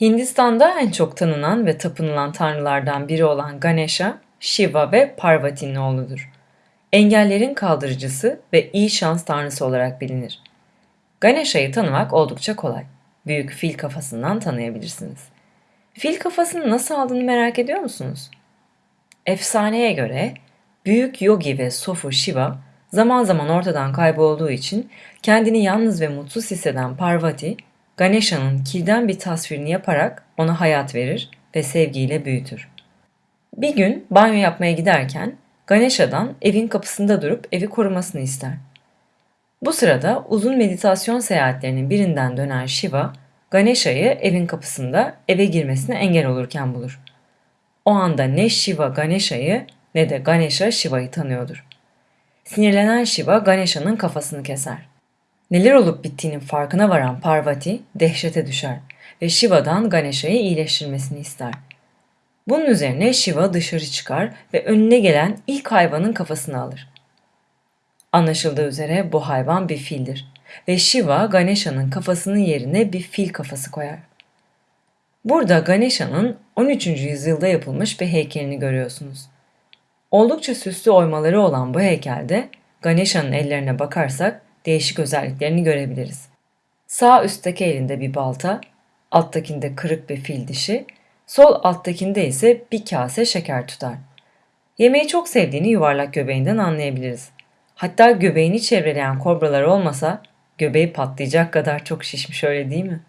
Hindistan'da en çok tanınan ve tapınılan tanrılardan biri olan Ganesha, Shiva ve Parvati'nin oğludur. Engellerin kaldırıcısı ve iyi şans tanrısı olarak bilinir. Ganesha'yı tanımak oldukça kolay. Büyük fil kafasından tanıyabilirsiniz. Fil kafasını nasıl aldığını merak ediyor musunuz? Efsaneye göre büyük yogi ve sofu Shiva zaman zaman ortadan kaybolduğu için kendini yalnız ve mutsuz hisseden Parvati, Ganesha'nın kilden bir tasvirini yaparak ona hayat verir ve sevgiyle büyütür. Bir gün banyo yapmaya giderken Ganesha'dan evin kapısında durup evi korumasını ister. Bu sırada uzun meditasyon seyahatlerinin birinden dönen Shiva, Ganesha'yı evin kapısında eve girmesine engel olurken bulur. O anda ne Shiva Ganesha'yı ne de Ganesha Shiva'yı tanıyordur. Sinirlenen Shiva Ganesha'nın kafasını keser. Neler olup bittiğinin farkına varan Parvati dehşete düşer ve Shiva'dan Ganesha'yı iyileştirmesini ister. Bunun üzerine Shiva dışarı çıkar ve önüne gelen ilk hayvanın kafasını alır. Anlaşıldığı üzere bu hayvan bir fildir ve Shiva Ganesha'nın kafasının yerine bir fil kafası koyar. Burada Ganesha'nın 13. yüzyılda yapılmış bir heykelini görüyorsunuz. Oldukça süslü oymaları olan bu heykelde Ganesha'nın ellerine bakarsak değişik özelliklerini görebiliriz. Sağ üstteki elinde bir balta, alttakinde kırık bir fil dişi, sol alttakinde ise bir kase şeker tutar. Yemeği çok sevdiğini yuvarlak göbeğinden anlayabiliriz. Hatta göbeğini çevreleyen kobralar olmasa göbeği patlayacak kadar çok şişmiş öyle değil mi?